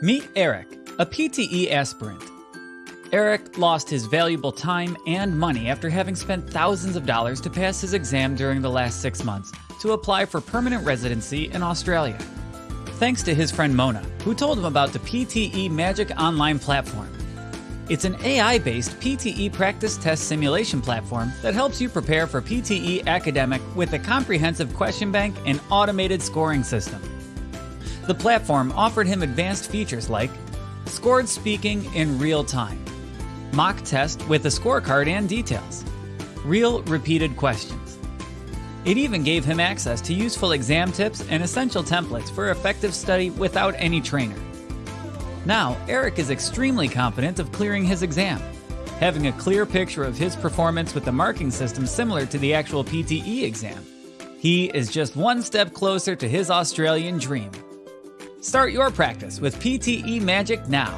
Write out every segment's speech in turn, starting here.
Meet Eric, a PTE aspirant. Eric lost his valuable time and money after having spent thousands of dollars to pass his exam during the last six months to apply for permanent residency in Australia. Thanks to his friend Mona, who told him about the PTE Magic Online platform. It's an AI based PTE practice test simulation platform that helps you prepare for PTE academic with a comprehensive question bank and automated scoring system. The platform offered him advanced features like scored speaking in real time, mock test with a scorecard and details, real repeated questions. It even gave him access to useful exam tips and essential templates for effective study without any trainer. Now, Eric is extremely confident of clearing his exam, having a clear picture of his performance with the marking system similar to the actual PTE exam. He is just one step closer to his Australian dream. Start your practice with PTE Magic now.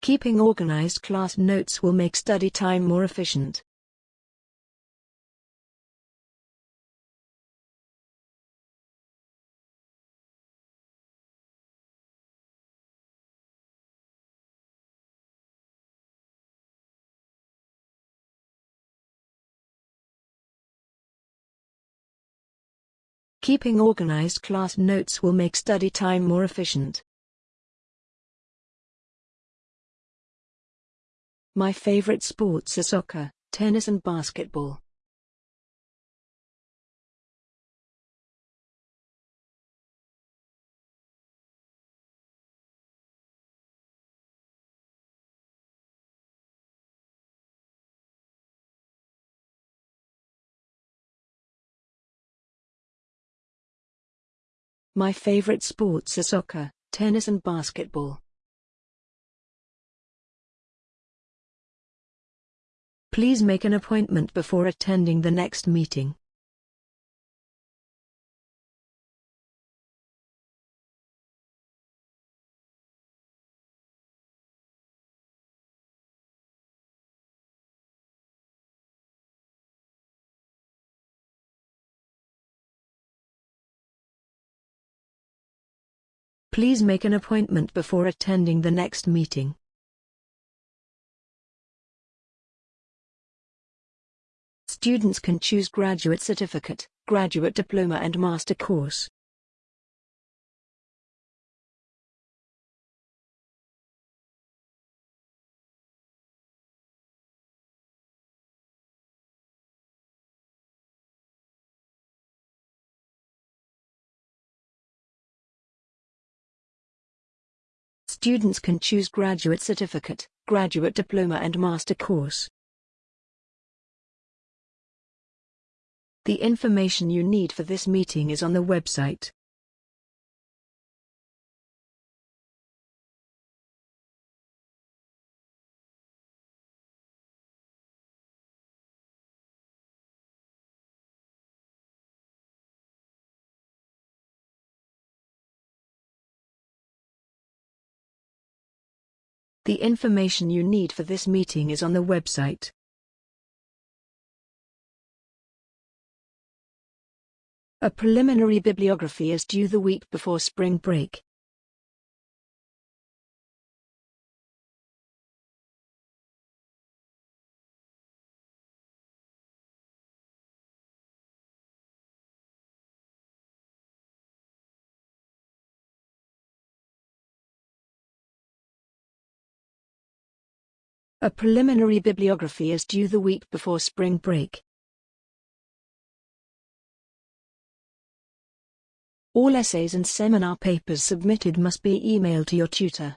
Keeping organized class notes will make study time more efficient. Keeping organized class notes will make study time more efficient. My favorite sports are soccer, tennis and basketball. My favorite sports are soccer, tennis and basketball. Please make an appointment before attending the next meeting. Please make an appointment before attending the next meeting. Students can choose graduate certificate, graduate diploma and master course. Students can choose graduate certificate, graduate diploma and master course. The information you need for this meeting is on the website. The information you need for this meeting is on the website. A preliminary bibliography is due the week before spring break. A preliminary bibliography is due the week before spring break. All essays and seminar papers submitted must be emailed to your tutor.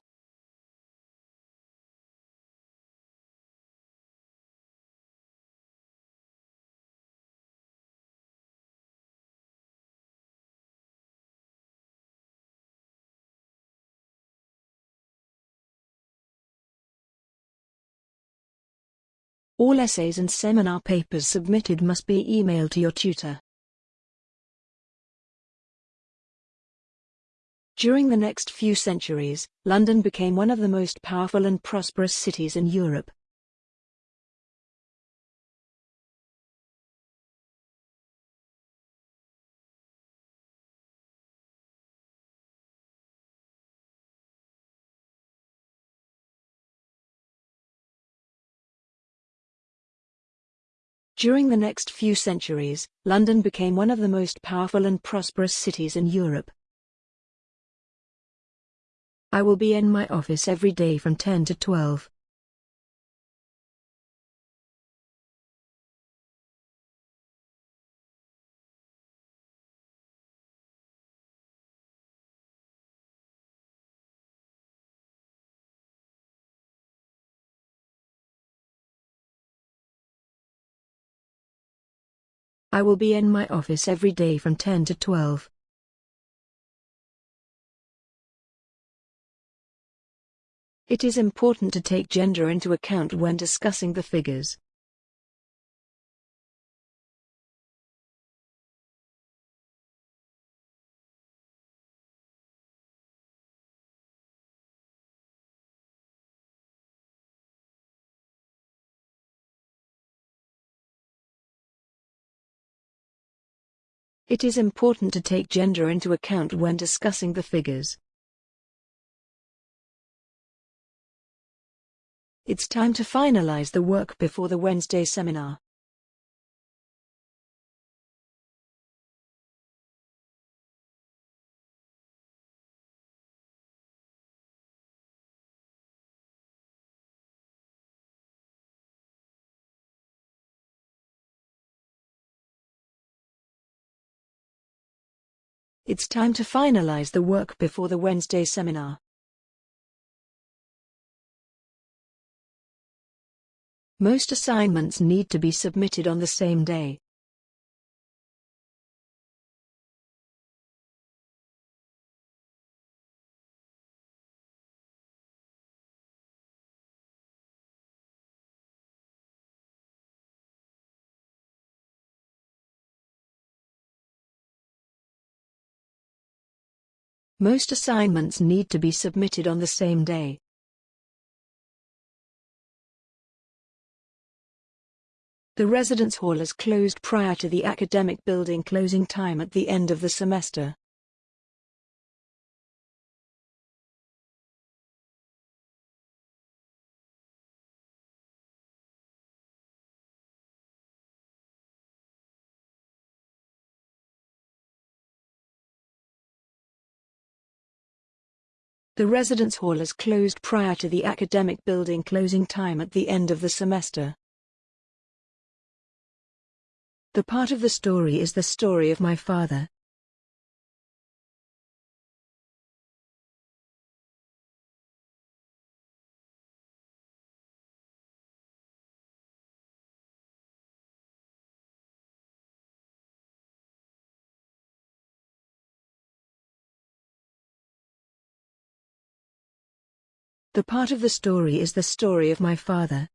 All essays and seminar papers submitted must be emailed to your tutor. During the next few centuries, London became one of the most powerful and prosperous cities in Europe. During the next few centuries, London became one of the most powerful and prosperous cities in Europe. I will be in my office every day from 10 to 12. I will be in my office every day from 10 to 12. It is important to take gender into account when discussing the figures. It is important to take gender into account when discussing the figures. It's time to finalize the work before the Wednesday seminar. It's time to finalize the work before the Wednesday seminar. Most assignments need to be submitted on the same day. Most assignments need to be submitted on the same day. The residence hall is closed prior to the academic building closing time at the end of the semester. The residence hall is closed prior to the academic building closing time at the end of the semester. The part of the story is the story of my father. The part of the story is the story of my father.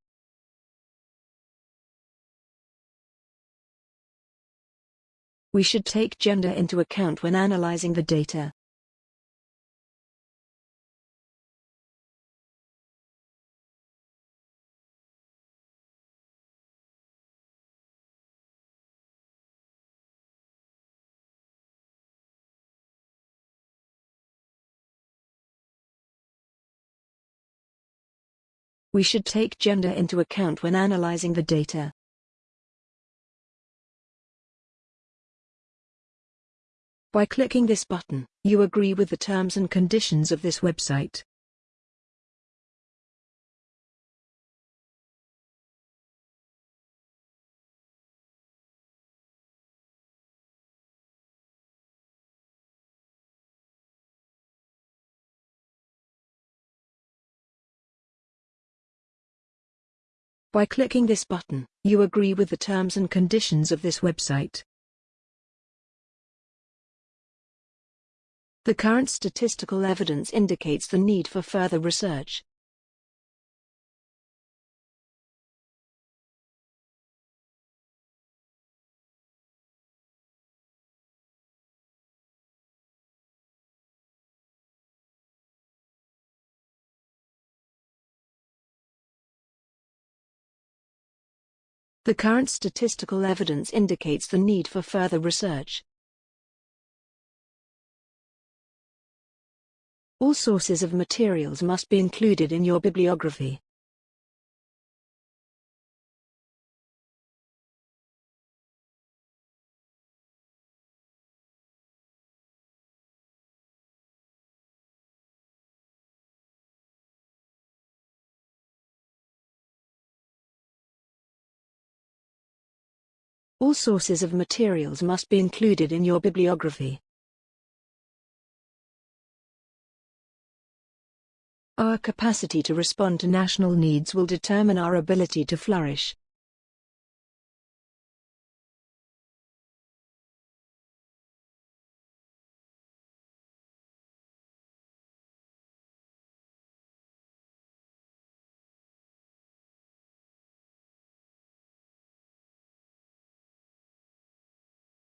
We should take gender into account when analyzing the data. We should take gender into account when analyzing the data. By clicking this button, you agree with the terms and conditions of this website. By clicking this button, you agree with the terms and conditions of this website. The current statistical evidence indicates the need for further research. The current statistical evidence indicates the need for further research. All sources of materials must be included in your bibliography. All sources of materials must be included in your bibliography. Our capacity to respond to national needs will determine our ability to flourish.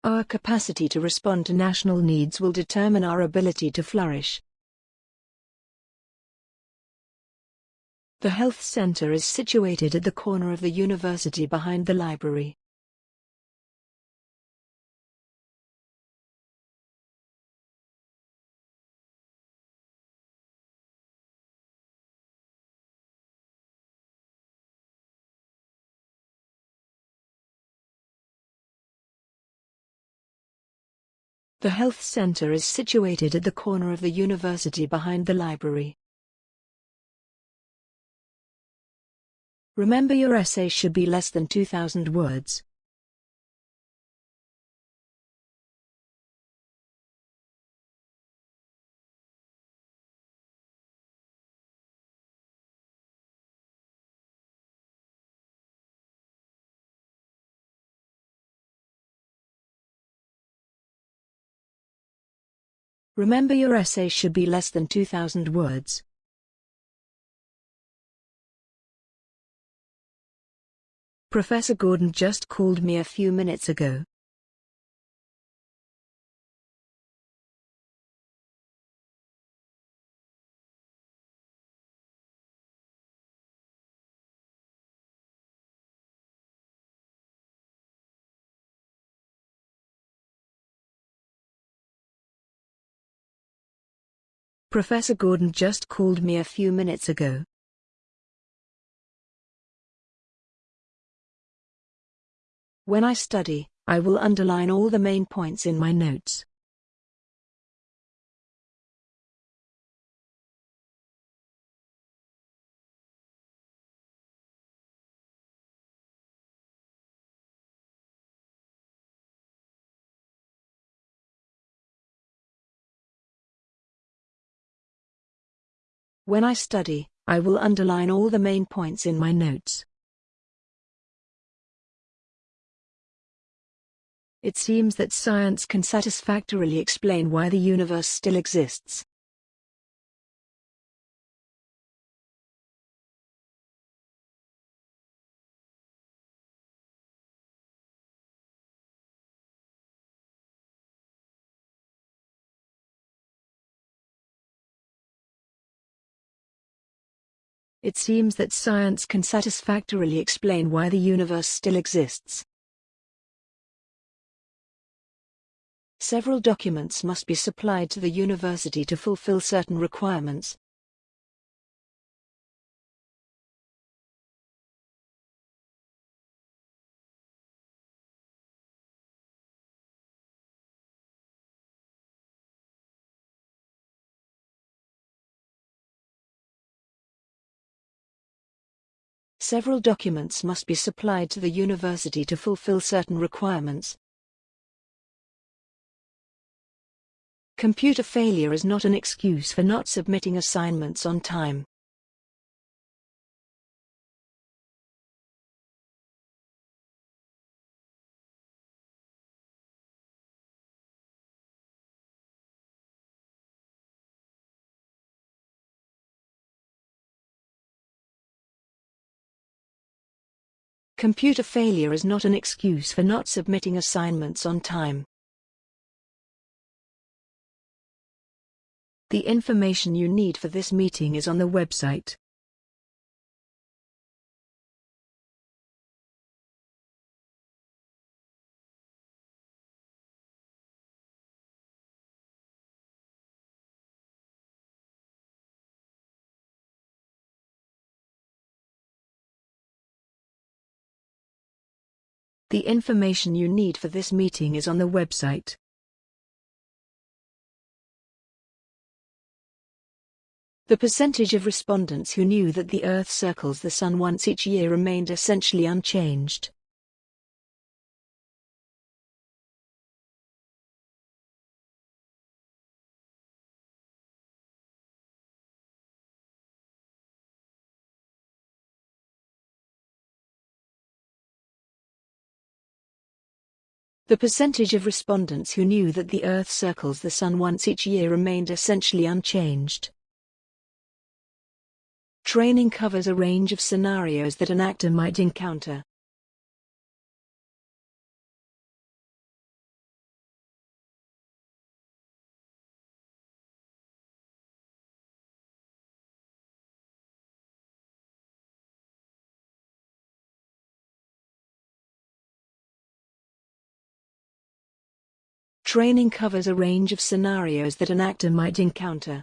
Our capacity to respond to national needs will determine our ability to flourish. The health center is situated at the corner of the university behind the library. The health center is situated at the corner of the university behind the library. Remember your essay should be less than 2,000 words. Remember your essay should be less than 2,000 words. Professor Gordon just called me a few minutes ago. Professor Gordon just called me a few minutes ago. When I study, I will underline all the main points in my notes. When I study, I will underline all the main points in my notes. It seems that science can satisfactorily explain why the universe still exists. It seems that science can satisfactorily explain why the universe still exists. Several documents must be supplied to the university to fulfill certain requirements. Several documents must be supplied to the university to fulfill certain requirements. Computer failure is not an excuse for not submitting assignments on time. Computer failure is not an excuse for not submitting assignments on time. The information you need for this meeting is on the website. The information you need for this meeting is on the website. The percentage of respondents who knew that the Earth circles the Sun once each year remained essentially unchanged. The percentage of respondents who knew that the Earth circles the Sun once each year remained essentially unchanged. Training covers a range of scenarios that an actor might encounter. Training covers a range of scenarios that an actor might encounter.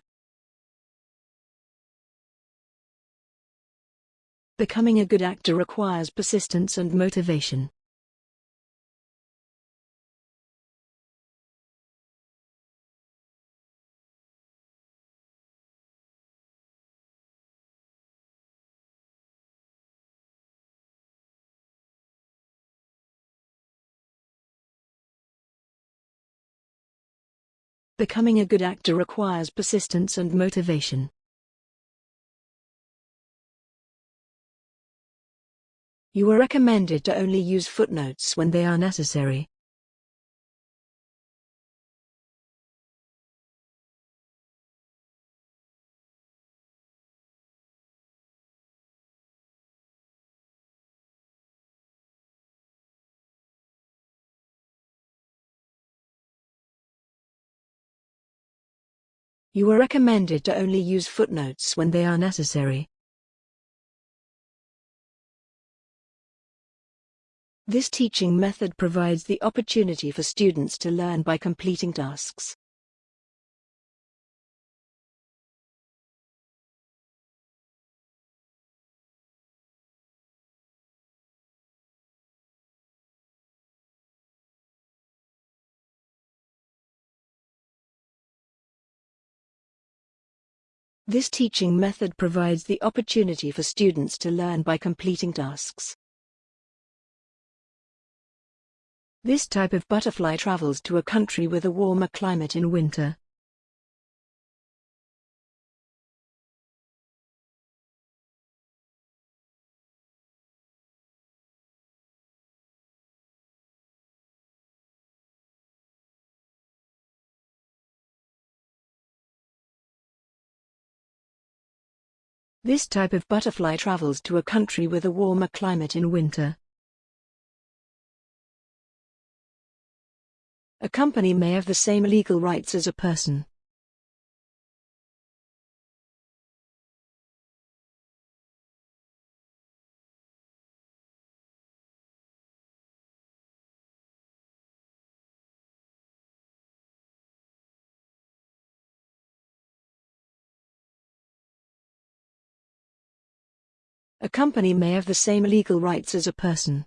Becoming a good actor requires persistence and motivation. Becoming a good actor requires persistence and motivation. You are recommended to only use footnotes when they are necessary. You are recommended to only use footnotes when they are necessary. This teaching method provides the opportunity for students to learn by completing tasks. This teaching method provides the opportunity for students to learn by completing tasks. This type of butterfly travels to a country with a warmer climate in winter. This type of butterfly travels to a country with a warmer climate in winter. A company may have the same legal rights as a person. A company may have the same legal rights as a person.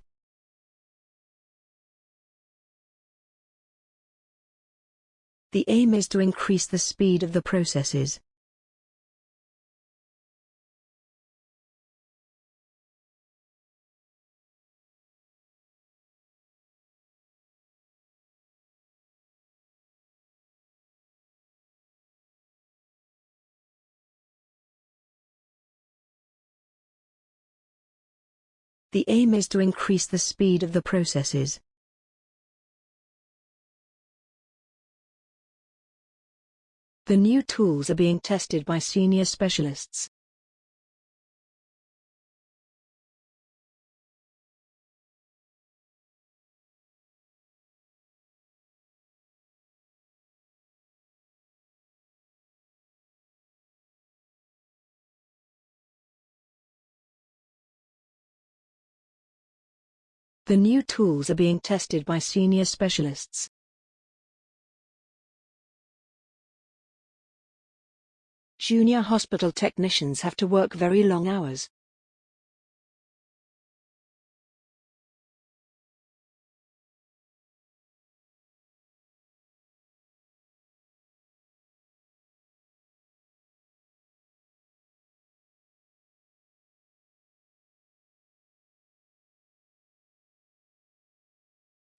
The aim is to increase the speed of the processes. The aim is to increase the speed of the processes. The new tools are being tested by senior specialists. The new tools are being tested by senior specialists. Junior hospital technicians have to work very long hours.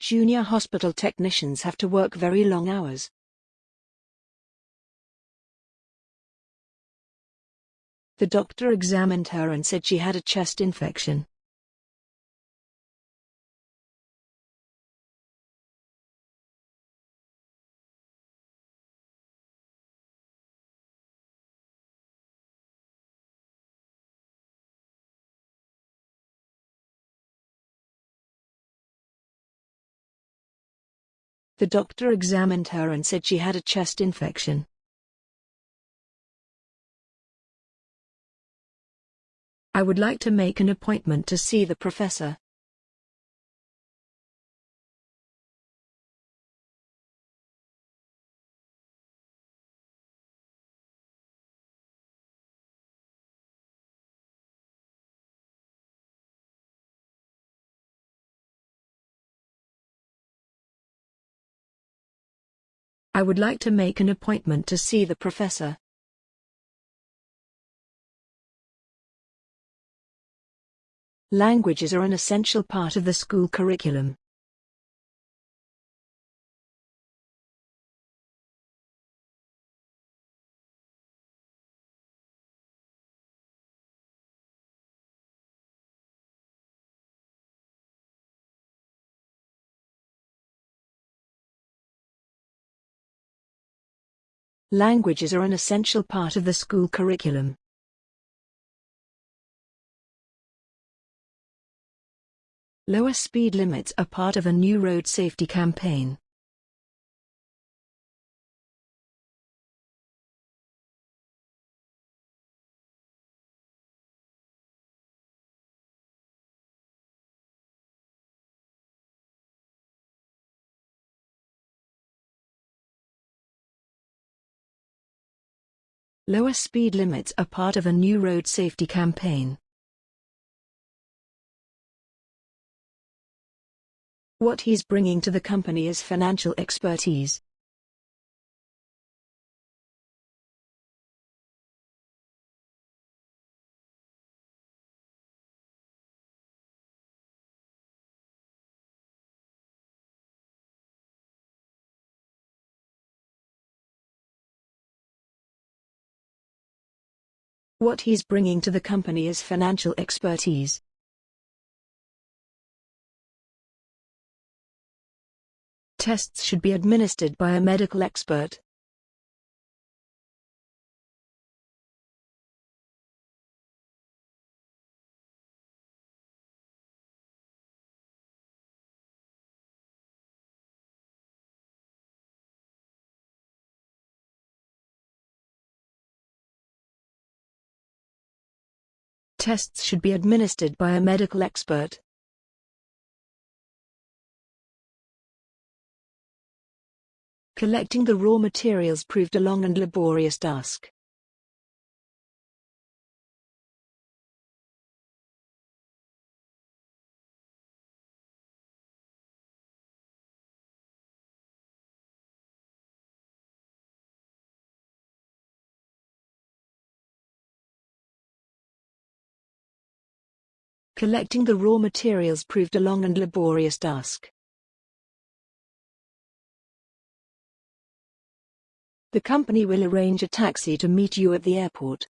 Junior hospital technicians have to work very long hours. The doctor examined her and said she had a chest infection. The doctor examined her and said she had a chest infection. I would like to make an appointment to see the professor. I would like to make an appointment to see the professor. Languages are an essential part of the school curriculum. Languages are an essential part of the school curriculum. Lower speed limits are part of a new road safety campaign. Lower speed limits are part of a new road safety campaign. What he's bringing to the company is financial expertise. What he's bringing to the company is financial expertise. Tests should be administered by a medical expert. Tests should be administered by a medical expert. Collecting the raw materials proved a long and laborious task. Collecting the raw materials proved a long and laborious task. The company will arrange a taxi to meet you at the airport.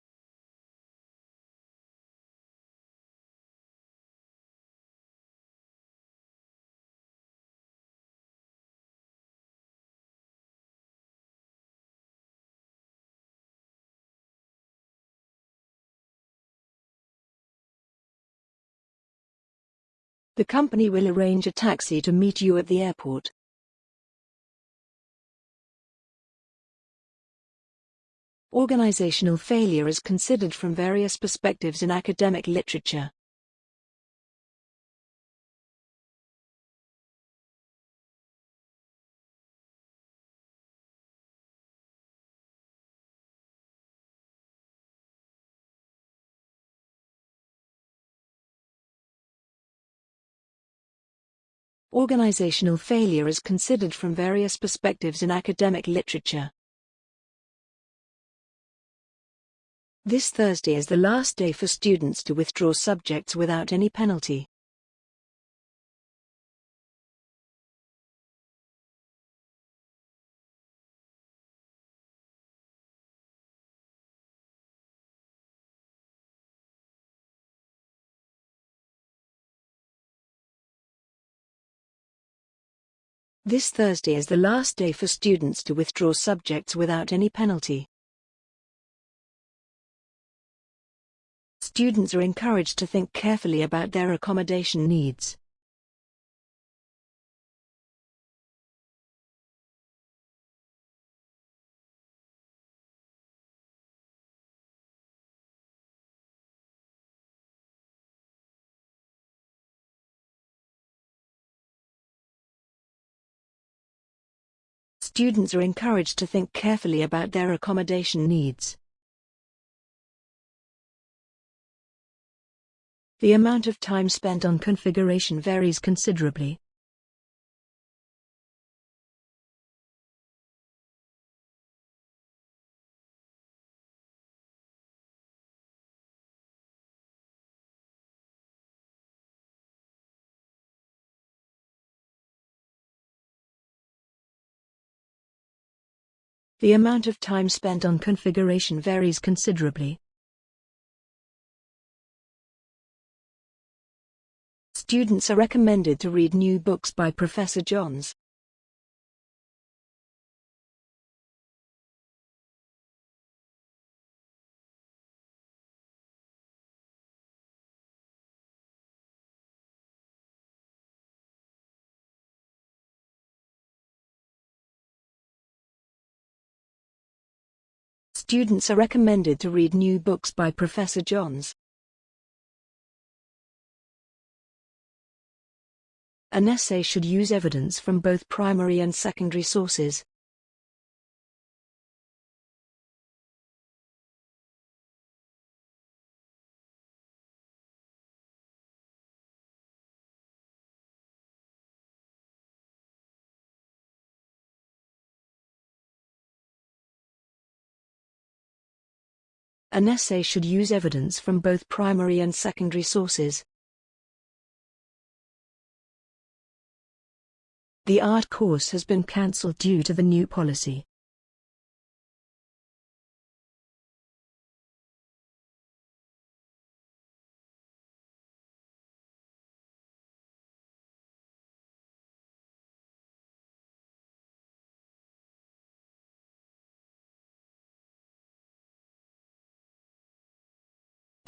The company will arrange a taxi to meet you at the airport. Organizational failure is considered from various perspectives in academic literature. Organizational failure is considered from various perspectives in academic literature. This Thursday is the last day for students to withdraw subjects without any penalty. This Thursday is the last day for students to withdraw subjects without any penalty. Students are encouraged to think carefully about their accommodation needs. Students are encouraged to think carefully about their accommodation needs. The amount of time spent on configuration varies considerably. The amount of time spent on configuration varies considerably. Students are recommended to read new books by Professor Johns. Students are recommended to read new books by Professor Johns. An essay should use evidence from both primary and secondary sources. An essay should use evidence from both primary and secondary sources. The art course has been cancelled due to the new policy.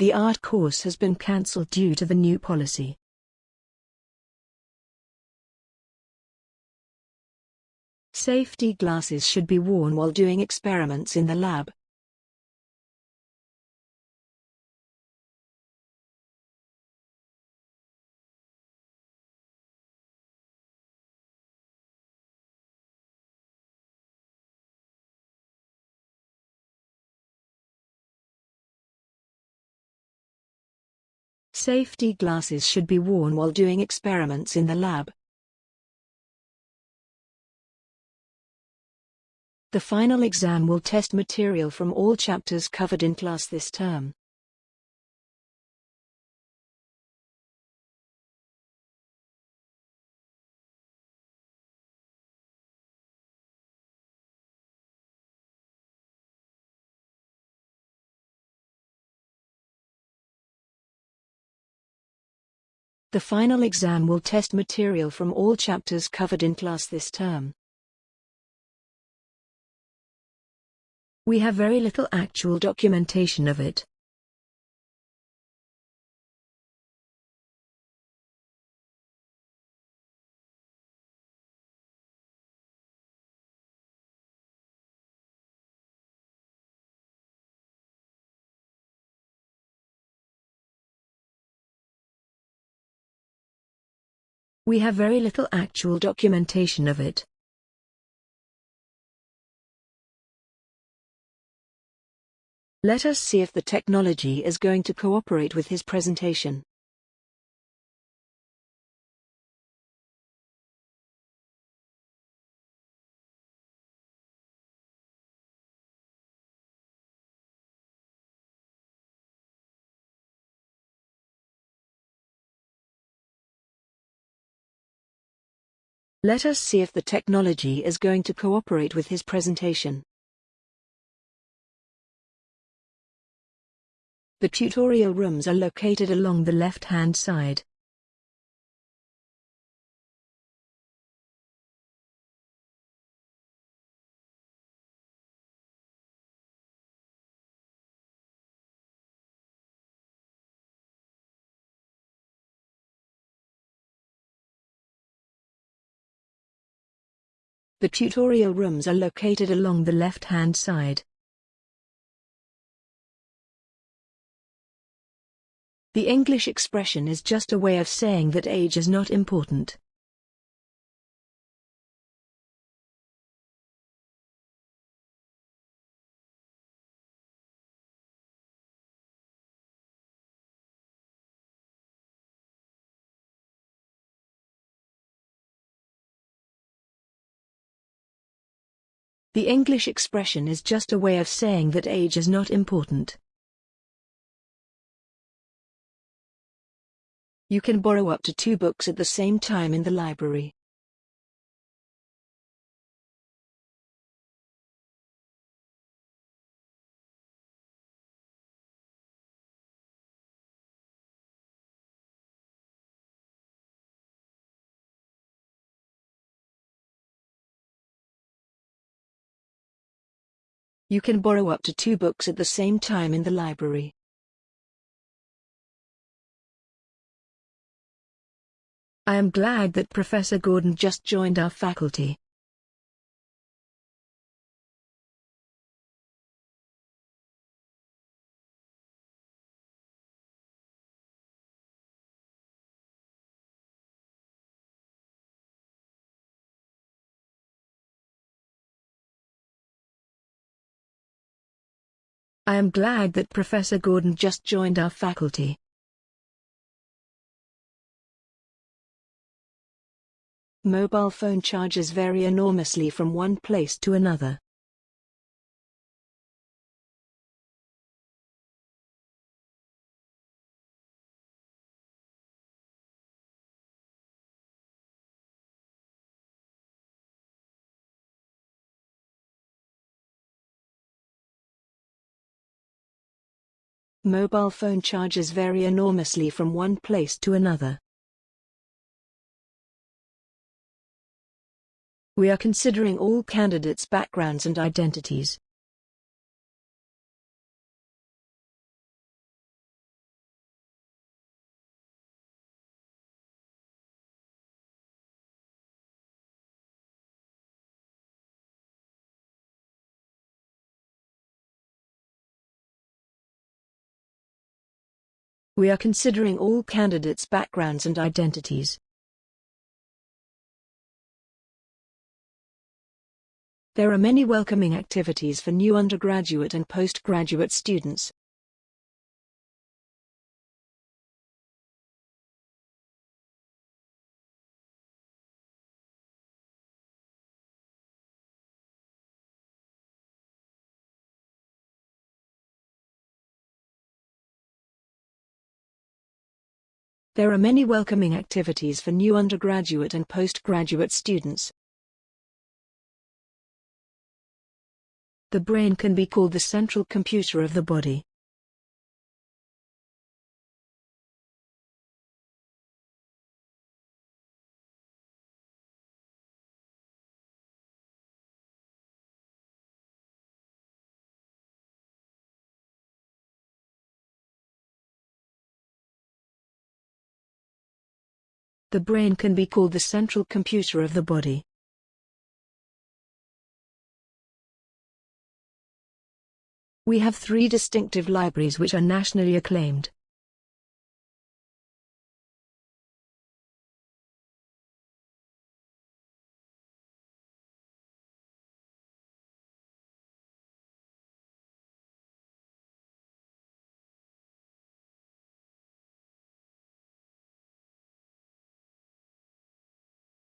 The art course has been cancelled due to the new policy. Safety glasses should be worn while doing experiments in the lab. Safety glasses should be worn while doing experiments in the lab. The final exam will test material from all chapters covered in class this term. The final exam will test material from all chapters covered in class this term. We have very little actual documentation of it. We have very little actual documentation of it. Let us see if the technology is going to cooperate with his presentation. Let us see if the technology is going to cooperate with his presentation. The tutorial rooms are located along the left-hand side. The tutorial rooms are located along the left-hand side. The English expression is just a way of saying that age is not important. The English expression is just a way of saying that age is not important. You can borrow up to two books at the same time in the library. You can borrow up to two books at the same time in the library. I am glad that Professor Gordon just joined our faculty. I am glad that Professor Gordon just joined our faculty. Mobile phone charges vary enormously from one place to another. Mobile phone charges vary enormously from one place to another. We are considering all candidates' backgrounds and identities. We are considering all candidates' backgrounds and identities. There are many welcoming activities for new undergraduate and postgraduate students. There are many welcoming activities for new undergraduate and postgraduate students. The brain can be called the central computer of the body. The brain can be called the central computer of the body. We have three distinctive libraries which are nationally acclaimed.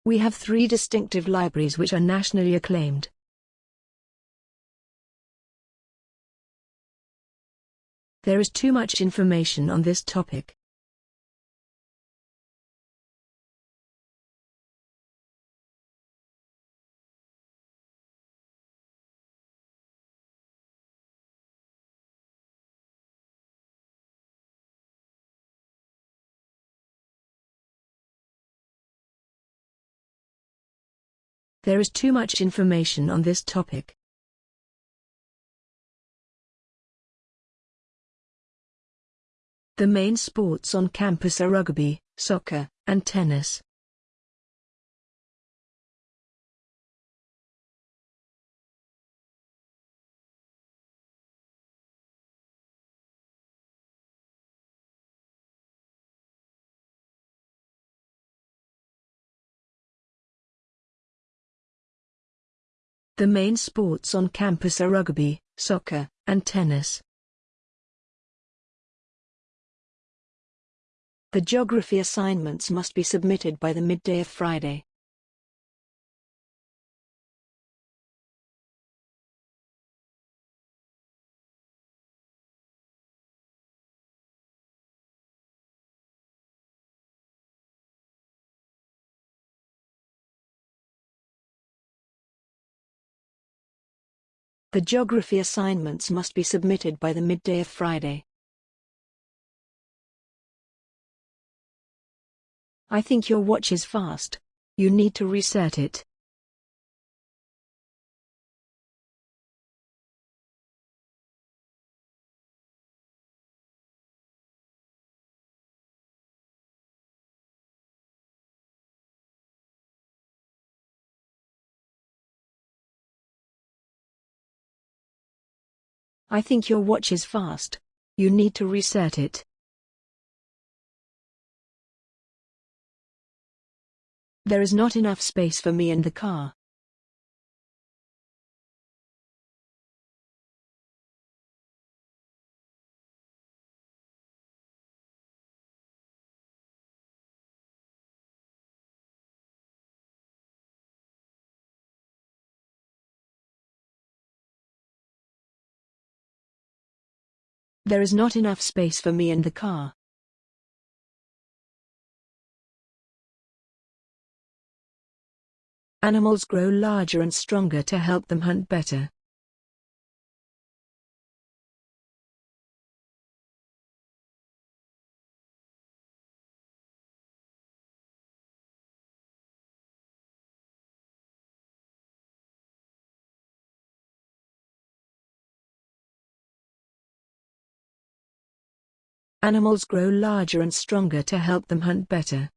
We have three distinctive libraries which are nationally acclaimed. There is too much information on this topic. There is too much information on this topic. The main sports on campus are rugby, soccer, and tennis. The main sports on campus are rugby, soccer, and tennis. The geography assignments must be submitted by the midday of Friday. The geography assignments must be submitted by the midday of Friday. I think your watch is fast. You need to reset it. I think your watch is fast. You need to reset it. There is not enough space for me in the car. There is not enough space for me in the car. Animals grow larger and stronger to help them hunt better. Animals grow larger and stronger to help them hunt better.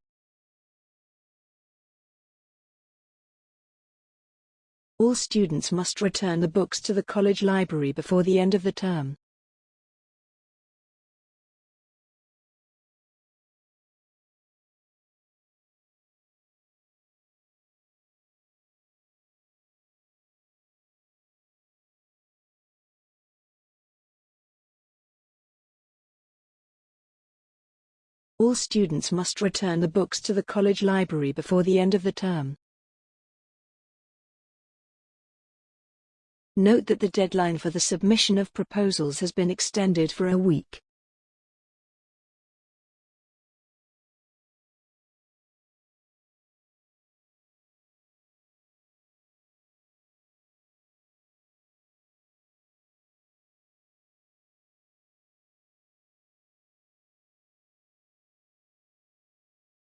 All students must return the books to the college library before the end of the term. All students must return the books to the college library before the end of the term. Note that the deadline for the submission of proposals has been extended for a week.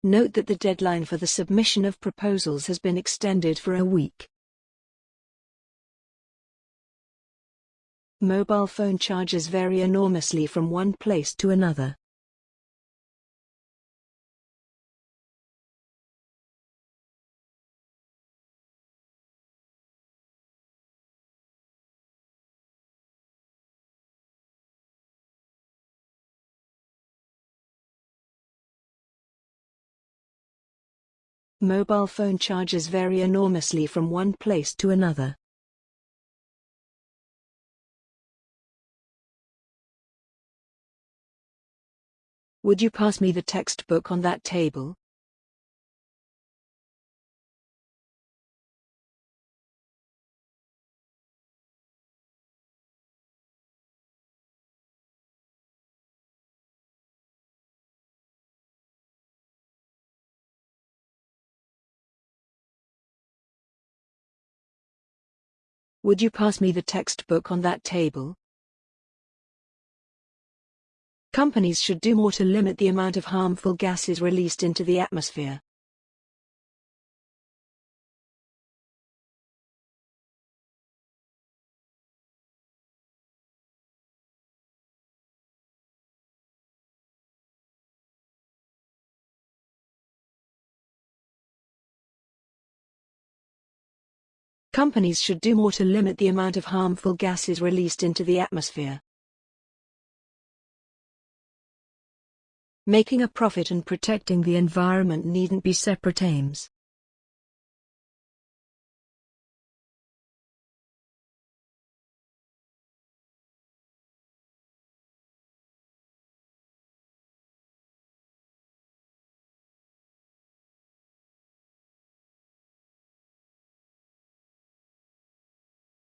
Note that the deadline for the submission of proposals has been extended for a week. Mobile phone charges vary enormously from one place to another. Mobile phone charges vary enormously from one place to another. Would you pass me the textbook on that table? Would you pass me the textbook on that table? Companies should do more to limit the amount of harmful gases released into the atmosphere. Companies should do more to limit the amount of harmful gases released into the atmosphere. Making a profit and protecting the environment needn't be separate aims.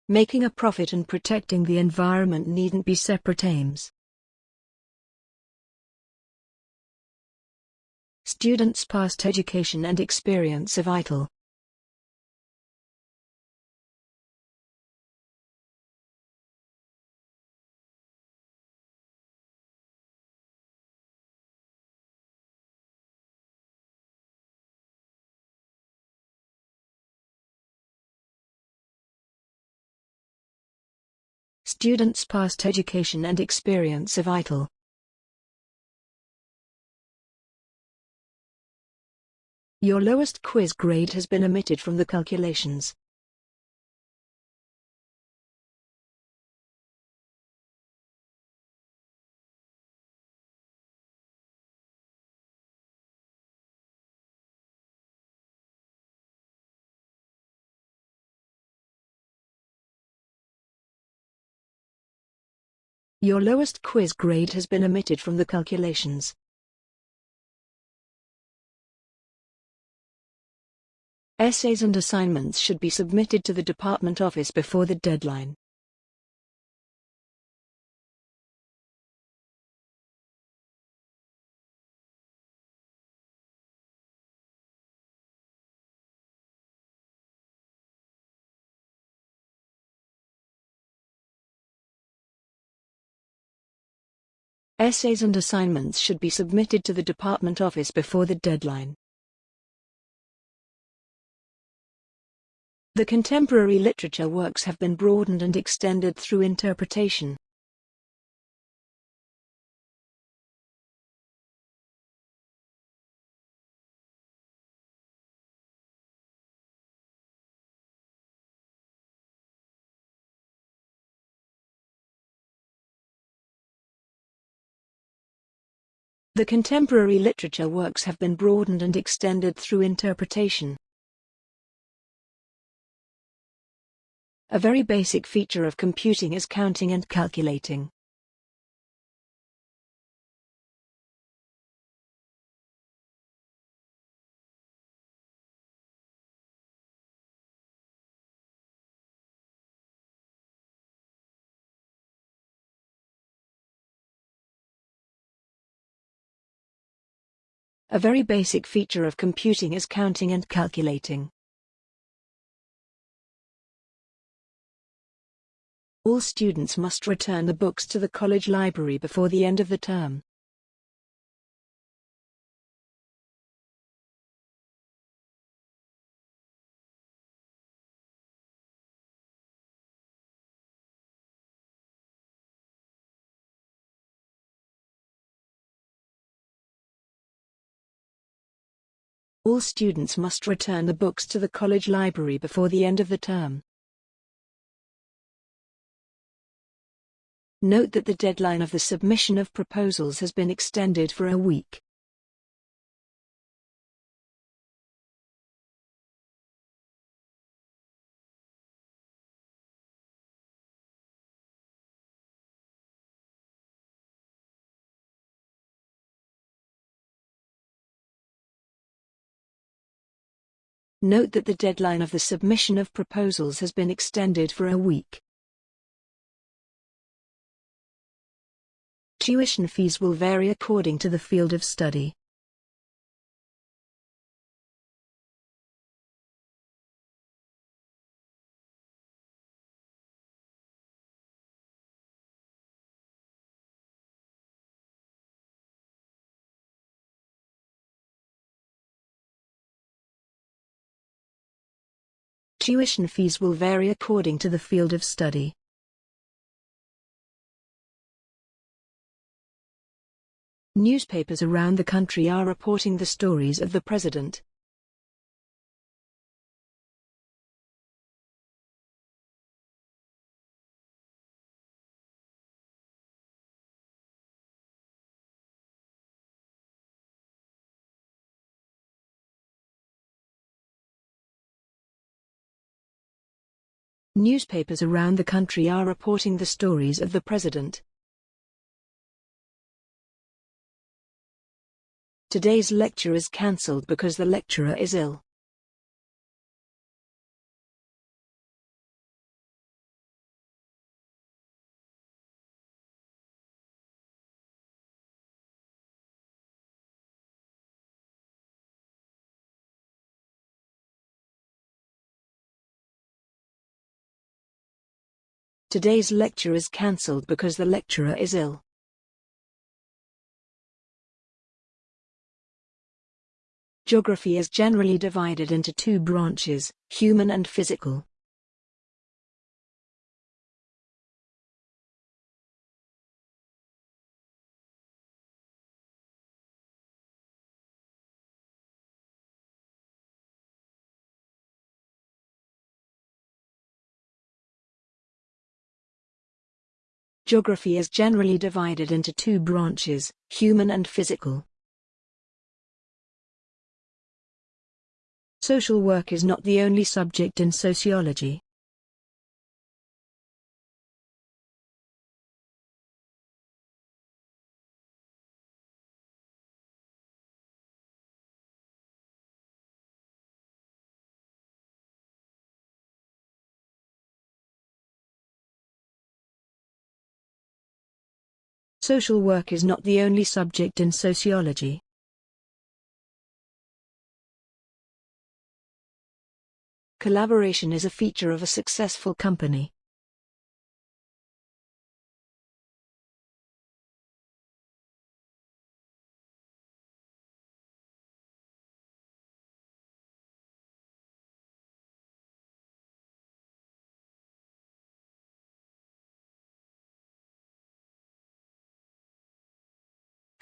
Making a profit and protecting the environment needn't be separate aims. Students' past education and experience are vital. Students' past education and experience are vital. Your lowest quiz grade has been omitted from the calculations. Your lowest quiz grade has been omitted from the calculations. Essays and assignments should be submitted to the department office before the deadline. Essays and assignments should be submitted to the department office before the deadline. The contemporary literature works have been broadened and extended through interpretation. The contemporary literature works have been broadened and extended through interpretation. A very basic feature of computing is counting and calculating. A very basic feature of computing is counting and calculating. All students must return the books to the college library before the end of the term. All students must return the books to the college library before the end of the term. Note that the deadline of the submission of proposals has been extended for a week. Note that the deadline of the submission of proposals has been extended for a week. Tuition fees will vary according to the field of study. Tuition fees will vary according to the field of study. Newspapers around the country are reporting the stories of the president. Newspapers around the country are reporting the stories of the president. Today's lecture is cancelled because the lecturer is ill. Today's lecture is cancelled because the lecturer is ill. Geography is generally divided into two branches, human and physical. Geography is generally divided into two branches, human and physical. Social work is not the only subject in sociology. Social work is not the only subject in sociology. Collaboration is a feature of a successful company.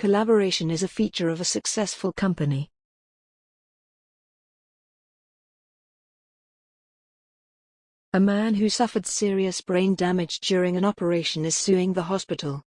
Collaboration is a feature of a successful company. A man who suffered serious brain damage during an operation is suing the hospital.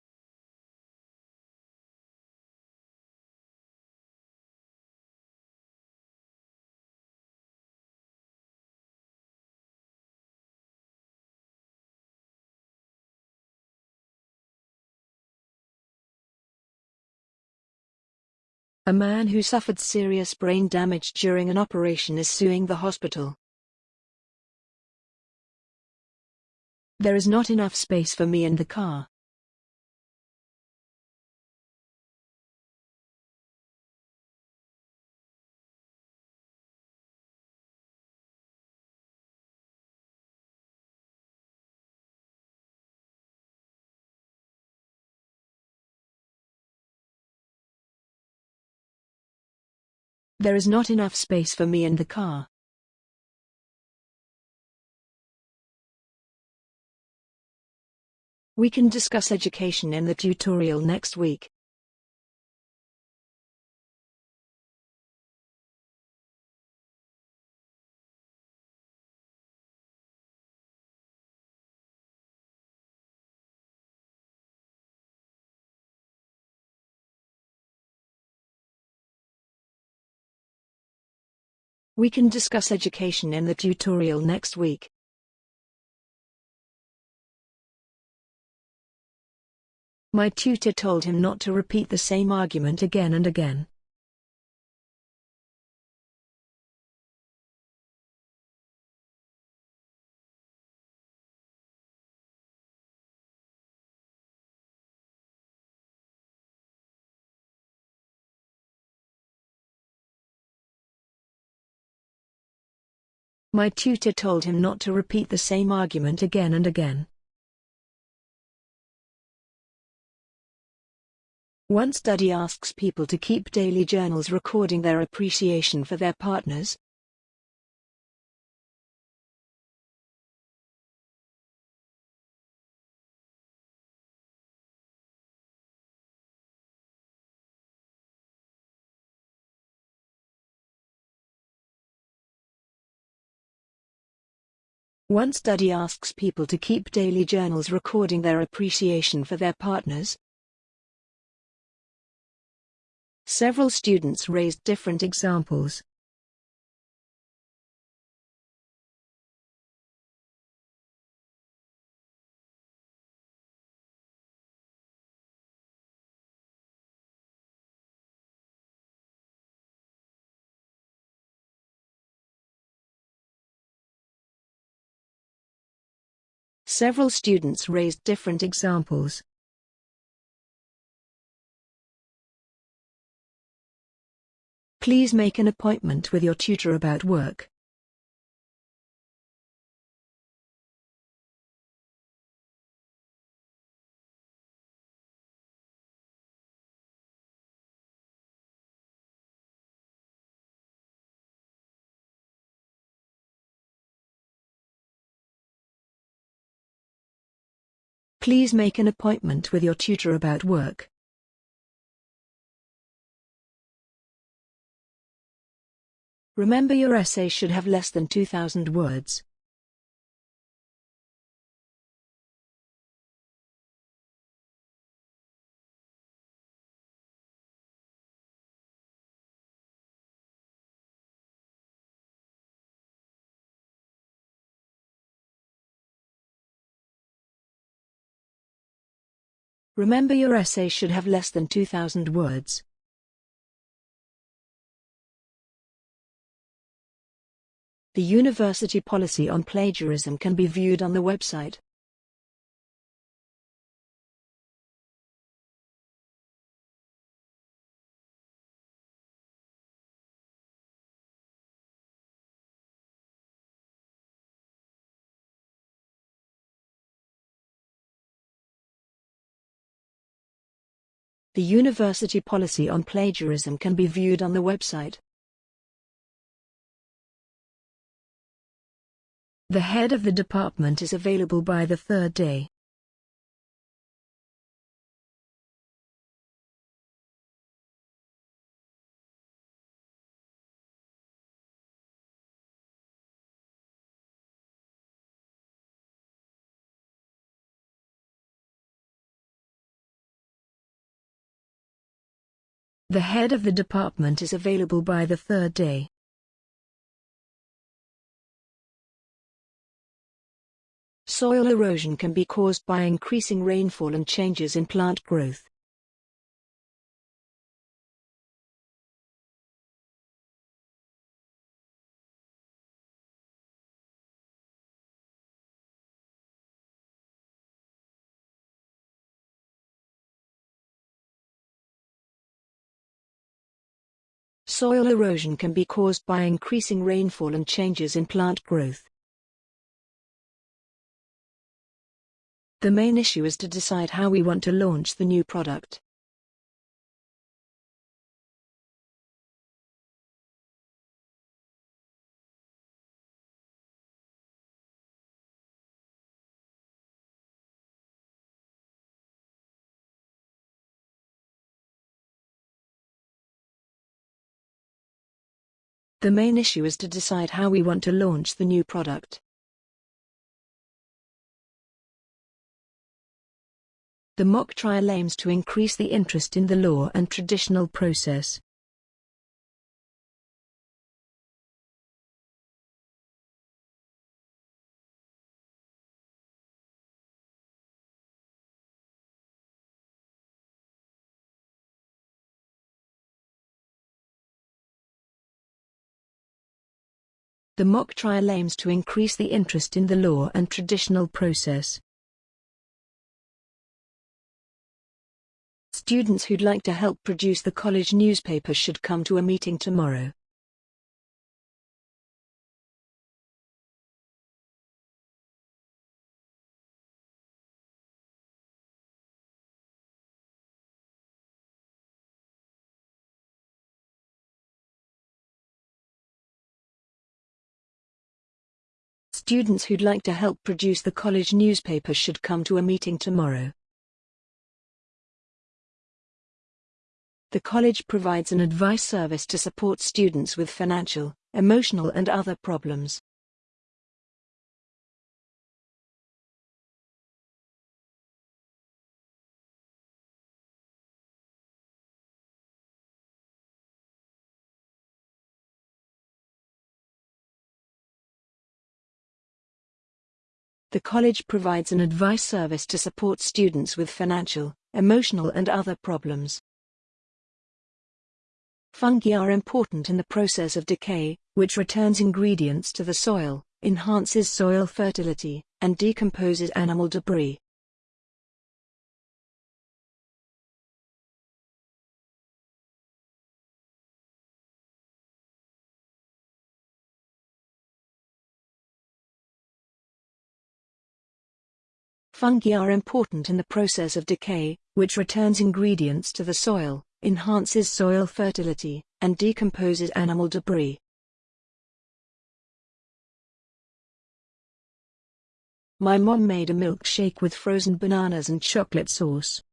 A man who suffered serious brain damage during an operation is suing the hospital. There is not enough space for me in the car. There is not enough space for me in the car. We can discuss education in the tutorial next week. We can discuss education in the tutorial next week. My tutor told him not to repeat the same argument again and again. My tutor told him not to repeat the same argument again and again. One study asks people to keep daily journals recording their appreciation for their partners. One study asks people to keep daily journals recording their appreciation for their partners. Several students raised different examples. Several students raised different examples. Please make an appointment with your tutor about work. Please make an appointment with your tutor about work. Remember your essay should have less than 2,000 words. Remember your essay should have less than 2,000 words. The university policy on plagiarism can be viewed on the website. The university policy on plagiarism can be viewed on the website. The head of the department is available by the third day. The head of the department is available by the third day. Soil erosion can be caused by increasing rainfall and changes in plant growth. Soil erosion can be caused by increasing rainfall and changes in plant growth. The main issue is to decide how we want to launch the new product. The main issue is to decide how we want to launch the new product. The mock trial aims to increase the interest in the law and traditional process. The mock trial aims to increase the interest in the law and traditional process. Students who'd like to help produce the college newspaper should come to a meeting tomorrow. Students who'd like to help produce the college newspaper should come to a meeting tomorrow. The college provides an advice service to support students with financial, emotional and other problems. The college provides an advice service to support students with financial, emotional and other problems. Fungi are important in the process of decay, which returns ingredients to the soil, enhances soil fertility, and decomposes animal debris. Fungi are important in the process of decay, which returns ingredients to the soil, enhances soil fertility, and decomposes animal debris. My mom made a milkshake with frozen bananas and chocolate sauce.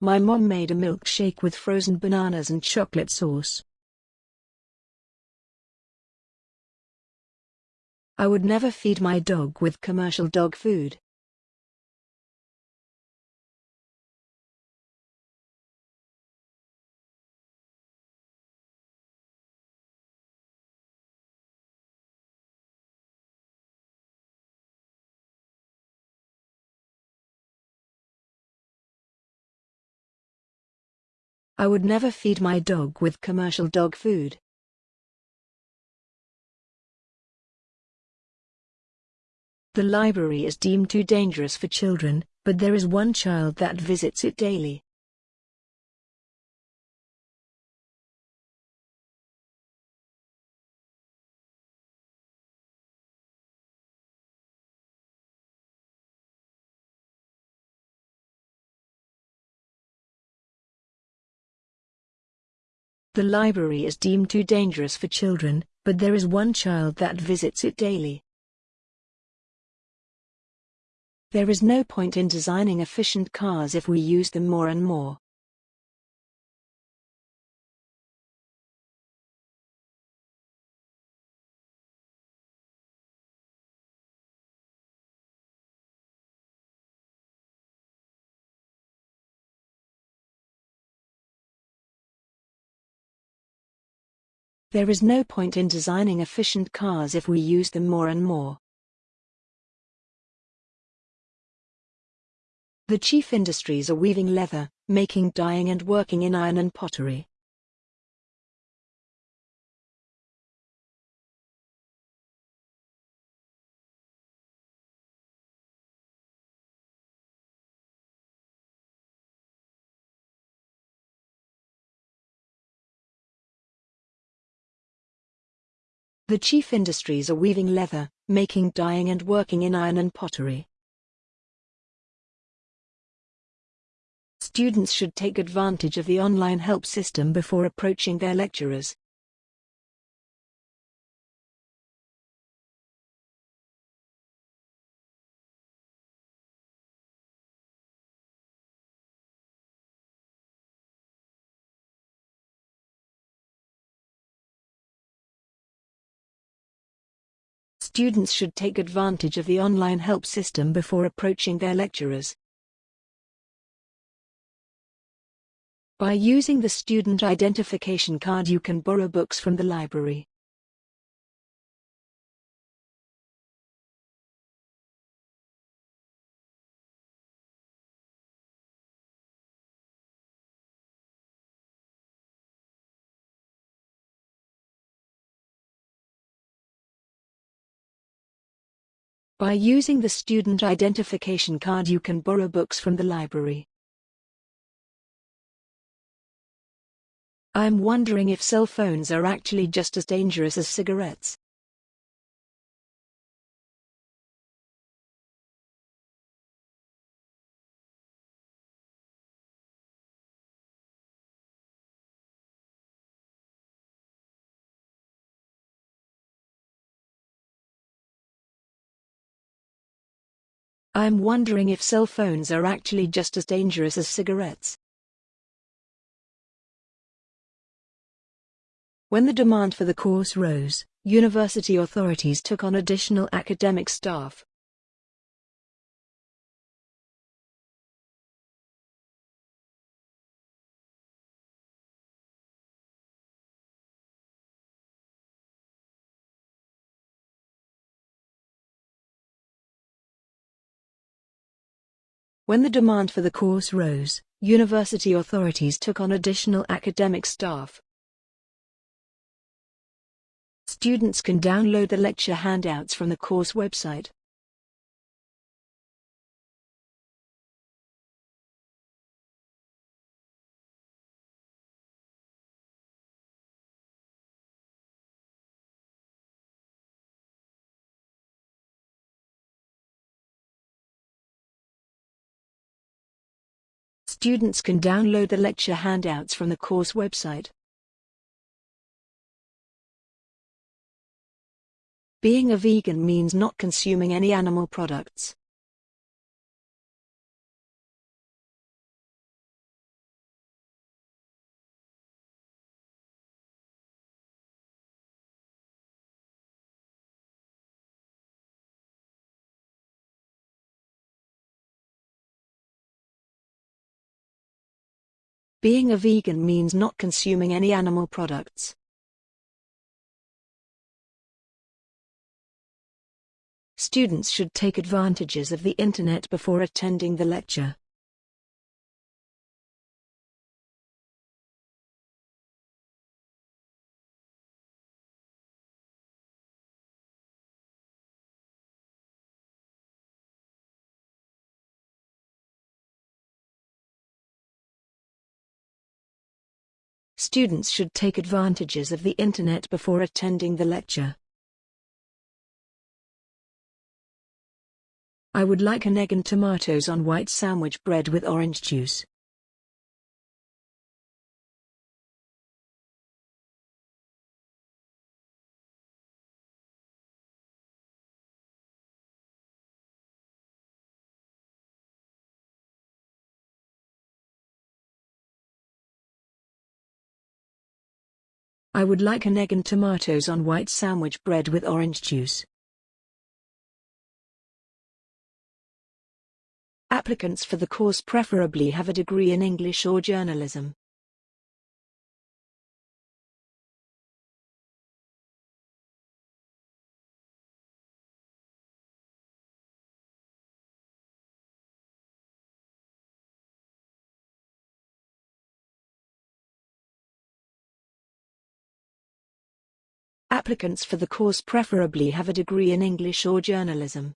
My mom made a milkshake with frozen bananas and chocolate sauce. I would never feed my dog with commercial dog food. I would never feed my dog with commercial dog food. The library is deemed too dangerous for children, but there is one child that visits it daily. The library is deemed too dangerous for children, but there is one child that visits it daily. There is no point in designing efficient cars if we use them more and more. There is no point in designing efficient cars if we use them more and more. The chief industries are weaving leather, making dyeing and working in iron and pottery. The chief industries are weaving leather, making dyeing and working in iron and pottery. Students should take advantage of the online help system before approaching their lecturers. Students should take advantage of the online help system before approaching their lecturers. By using the student identification card you can borrow books from the library. By using the student identification card you can borrow books from the library. I'm wondering if cell phones are actually just as dangerous as cigarettes. I'm wondering if cell phones are actually just as dangerous as cigarettes. When the demand for the course rose, university authorities took on additional academic staff. When the demand for the course rose, university authorities took on additional academic staff. Students can download the lecture handouts from the course website. Students can download the lecture handouts from the course website. Being a vegan means not consuming any animal products. Being a vegan means not consuming any animal products. Students should take advantages of the internet before attending the lecture. Students should take advantages of the internet before attending the lecture. I would like an egg and tomatoes on white sandwich bread with orange juice. I would like an egg and tomatoes on white sandwich bread with orange juice. Applicants for the course preferably have a degree in English or journalism. Applicants for the course preferably have a degree in English or journalism.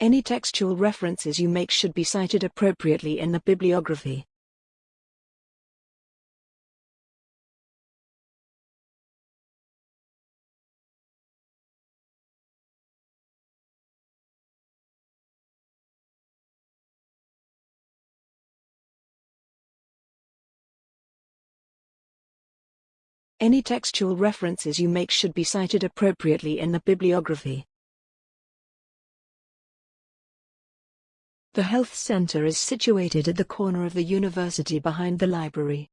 Any textual references you make should be cited appropriately in the bibliography. Any textual references you make should be cited appropriately in the bibliography. The health center is situated at the corner of the university behind the library.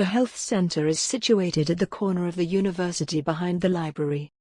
The health center is situated at the corner of the university behind the library.